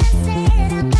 said, I said,